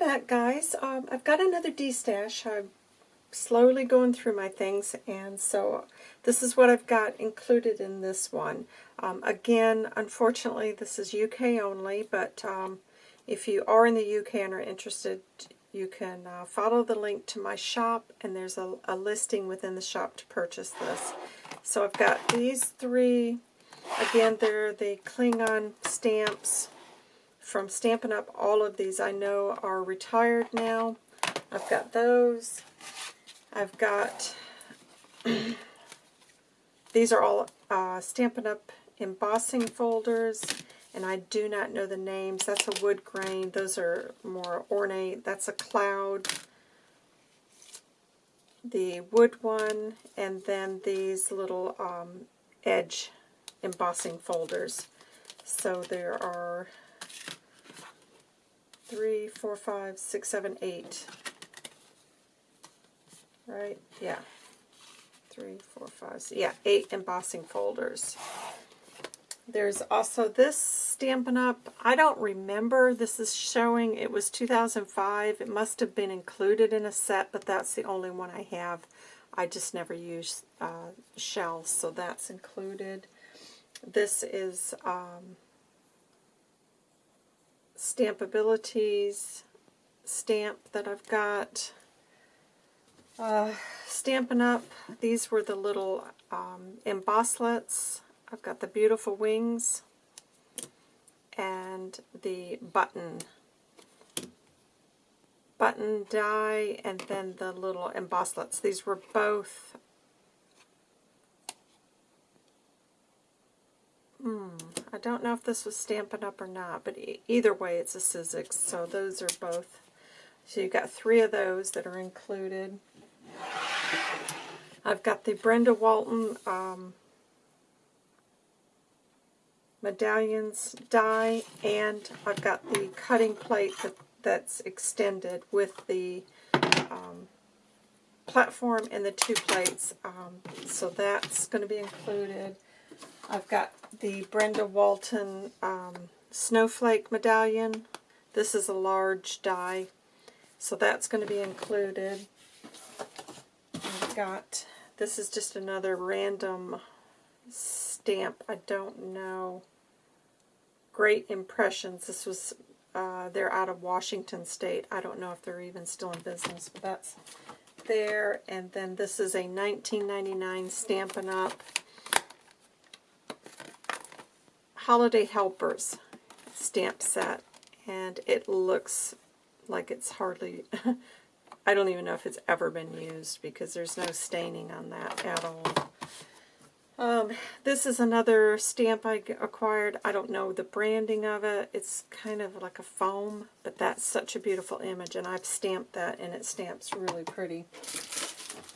back, guys. Um, I've got another D-stash. I'm slowly going through my things, and so this is what I've got included in this one. Um, again, unfortunately, this is UK only, but um, if you are in the UK and are interested, you can uh, follow the link to my shop, and there's a, a listing within the shop to purchase this. So I've got these three. Again, they're the Klingon stamps from Stampin' Up! All of these I know are retired now. I've got those. I've got, these are all uh, Stampin' Up! embossing folders, and I do not know the names. That's a wood grain. Those are more ornate. That's a cloud. The wood one, and then these little um, edge embossing folders. So there are three, four, five, six, seven, eight. Right? Yeah. Three, four, five, six, yeah, eight embossing folders. There's also this Stampin' Up! I don't remember. This is showing it was 2005. It must have been included in a set, but that's the only one I have. I just never use uh, shells, so that's included. This is um, Stampabilities stamp that I've got. Uh, Stampin' Up! These were the little um, Embosslits I've got the beautiful wings and the button button die and then the little Embosslits. These were both hmm, I don't know if this was Stampin' Up! or not, but e either way it's a Sizzix, so those are both. So you've got three of those that are included. I've got the Brenda Walton um, medallions die, and I've got the cutting plate that, that's extended with the um, platform and the two plates. Um, so that's going to be included. I've got the Brenda Walton um, Snowflake medallion. This is a large die, so that's going to be included. I've got, this is just another random stamp. I don't know Great Impressions. This was, uh, they're out of Washington State. I don't know if they're even still in business, but that's there. And then this is a 1999 Stampin' Up! Holiday Helpers stamp set. And it looks like it's hardly, I don't even know if it's ever been used because there's no staining on that at all. Um, this is another stamp I acquired. I don't know the branding of it. It's kind of like a foam, but that's such a beautiful image, and I've stamped that, and it stamps really pretty.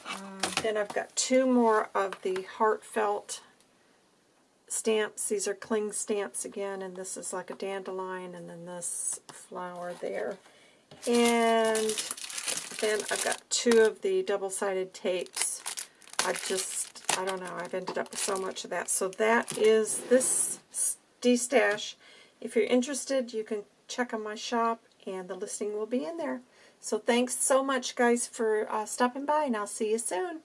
Uh, then I've got two more of the heartfelt stamps. These are cling stamps again, and this is like a dandelion, and then this flower there. And then I've got two of the double-sided tapes. I just I don't know, I've ended up with so much of that. So that is this D-Stash. If you're interested, you can check on my shop, and the listing will be in there. So thanks so much, guys, for uh, stopping by, and I'll see you soon.